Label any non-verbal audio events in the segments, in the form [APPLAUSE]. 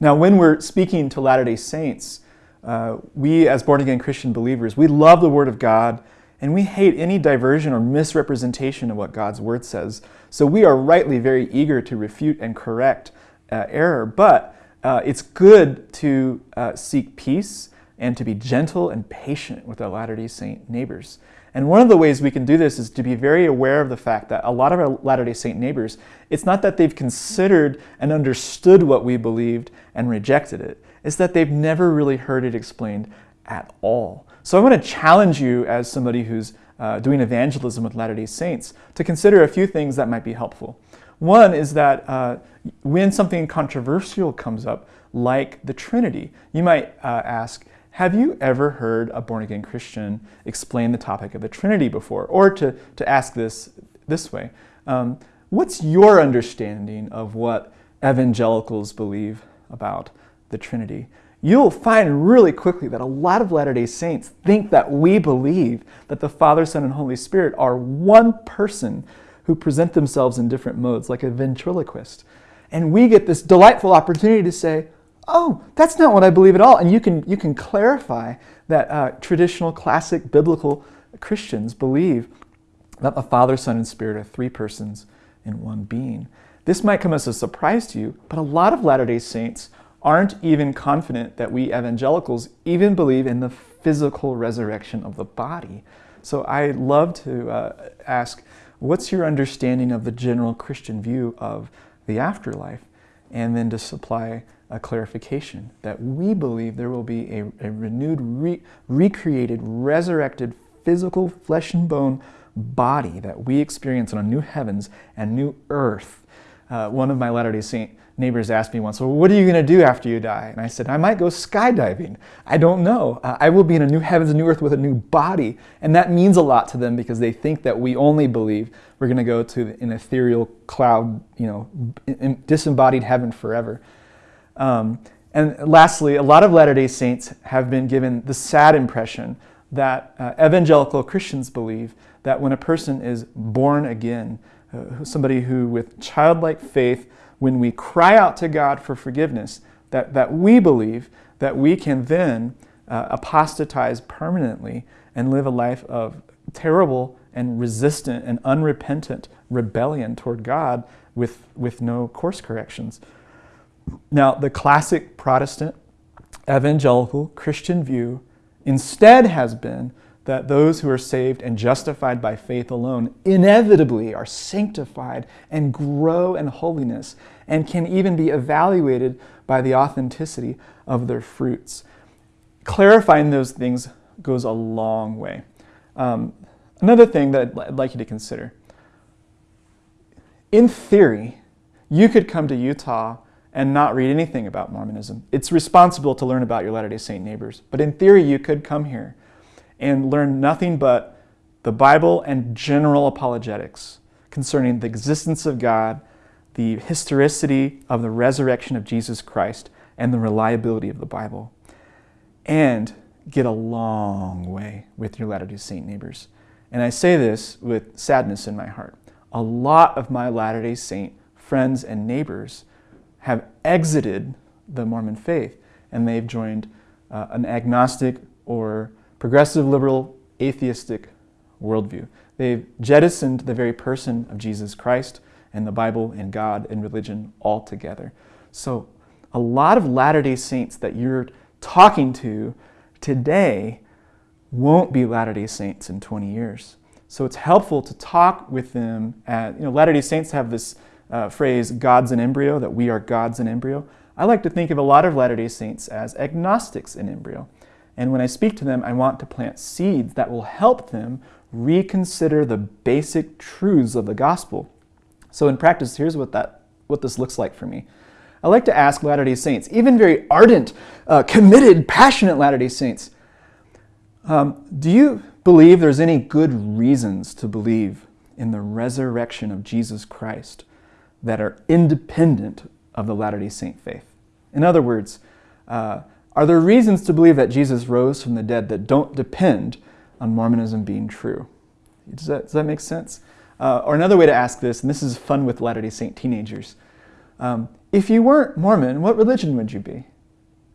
Now, when we're speaking to Latter-day Saints, uh, we as born-again Christian believers, we love the Word of God and we hate any diversion or misrepresentation of what God's Word says. So we are rightly very eager to refute and correct uh, error, but uh, it's good to uh, seek peace and to be gentle and patient with our Latter-day Saint neighbors. And one of the ways we can do this is to be very aware of the fact that a lot of our Latter-day Saint neighbors, it's not that they've considered and understood what we believed and rejected it. It's that they've never really heard it explained at all. So I want to challenge you as somebody who's uh, doing evangelism with Latter-day Saints to consider a few things that might be helpful. One is that uh, when something controversial comes up, like the Trinity, you might uh, ask, have you ever heard a born-again Christian explain the topic of the Trinity before? Or to, to ask this this way, um, what's your understanding of what evangelicals believe about the Trinity? You'll find really quickly that a lot of Latter-day Saints think that we believe that the Father, Son, and Holy Spirit are one person who present themselves in different modes, like a ventriloquist. And we get this delightful opportunity to say, oh, that's not what I believe at all. And you can, you can clarify that uh, traditional, classic, biblical Christians believe that the Father, Son, and Spirit are three persons in one being. This might come as a surprise to you, but a lot of Latter-day Saints aren't even confident that we evangelicals even believe in the physical resurrection of the body. So I love to uh, ask, what's your understanding of the general Christian view of the afterlife? And then to supply a clarification that we believe there will be a, a renewed, re recreated, resurrected, physical flesh and bone body that we experience on a new heavens and new earth. Uh, one of my Latter-day Saint neighbors asked me once, well, what are you going to do after you die? And I said, I might go skydiving. I don't know. Uh, I will be in a new heavens and new earth with a new body. And that means a lot to them because they think that we only believe we're going to go to an ethereal cloud, you know, disembodied heaven forever. Um, and lastly, a lot of Latter-day Saints have been given the sad impression that uh, evangelical Christians believe that when a person is born again, uh, somebody who with childlike faith, when we cry out to God for forgiveness, that, that we believe that we can then uh, apostatize permanently and live a life of terrible and resistant and unrepentant rebellion toward God with, with no course corrections. Now, the classic Protestant evangelical Christian view instead has been that those who are saved and justified by faith alone inevitably are sanctified and grow in holiness and can even be evaluated by the authenticity of their fruits. Clarifying those things goes a long way. Um, another thing that I'd like you to consider. In theory, you could come to Utah and not read anything about Mormonism. It's responsible to learn about your Latter-day Saint neighbors. But in theory, you could come here and learn nothing but the Bible and general apologetics concerning the existence of God, the historicity of the resurrection of Jesus Christ, and the reliability of the Bible. And get a long way with your Latter-day Saint neighbors. And I say this with sadness in my heart. A lot of my Latter-day Saint friends and neighbors have exited the Mormon faith and they've joined uh, an agnostic or progressive liberal atheistic worldview. They've jettisoned the very person of Jesus Christ and the Bible and God and religion altogether. So a lot of Latter-day Saints that you're talking to today won't be Latter-day Saints in 20 years. So it's helpful to talk with them. At, you know, Latter-day Saints have this uh, phrase, God's in embryo, that we are God's in embryo. I like to think of a lot of Latter-day Saints as agnostics in embryo. And when I speak to them, I want to plant seeds that will help them reconsider the basic truths of the gospel. So in practice, here's what, that, what this looks like for me. I like to ask Latter-day Saints, even very ardent, uh, committed, passionate Latter-day Saints, um, do you believe there's any good reasons to believe in the resurrection of Jesus Christ? That are independent of the Latter-day Saint faith. In other words, uh, are there reasons to believe that Jesus rose from the dead that don't depend on Mormonism being true? Does that, does that make sense? Uh, or another way to ask this, and this is fun with Latter-day Saint teenagers, um, if you weren't Mormon, what religion would you be?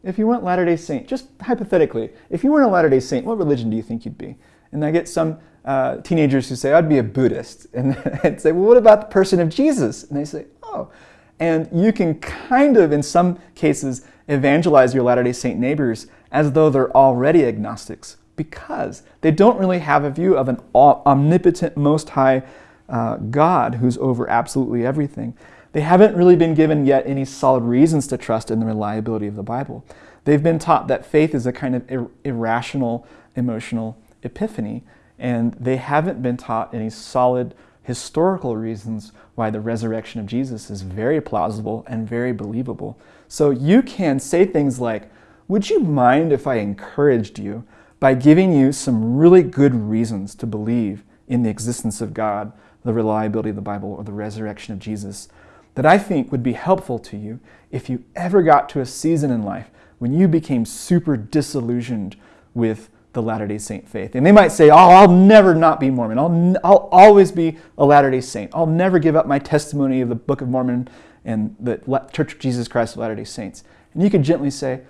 If you weren't Latter day Saint, just hypothetically, if you weren't a Latter day Saint, what religion do you think you'd be? And I get some uh, teenagers who say, I'd be a Buddhist. [LAUGHS] And I'd say, well, what about the person of Jesus? And they say, oh. And you can kind of, in some cases, evangelize your Latter day Saint neighbors as though they're already agnostics because they don't really have a view of an omnipotent, most high uh, God who's over absolutely everything. They haven't really been given yet any solid reasons to trust in the reliability of the Bible. They've been taught that faith is a kind of ir irrational emotional epiphany, and they haven't been taught any solid historical reasons why the resurrection of Jesus is very plausible and very believable. So you can say things like, would you mind if I encouraged you by giving you some really good reasons to believe in the existence of God, the reliability of the Bible, or the resurrection of Jesus? that I think would be helpful to you if you ever got to a season in life when you became super disillusioned with the Latter-day Saint faith. And they might say, oh, I'll never not be Mormon. I'll, I'll always be a Latter-day Saint. I'll never give up my testimony of the Book of Mormon and the Church of Jesus Christ of Latter-day Saints. And you could gently say,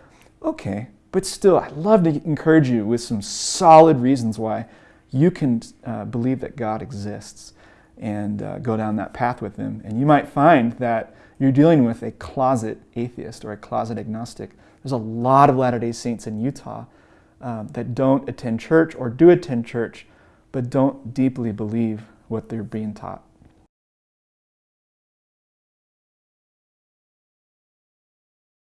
okay, but still, I'd love to encourage you with some solid reasons why you can uh, believe that God exists and uh, go down that path with them. And you might find that you're dealing with a closet atheist or a closet agnostic. There's a lot of Latter-day Saints in Utah um, that don't attend church or do attend church, but don't deeply believe what they're being taught.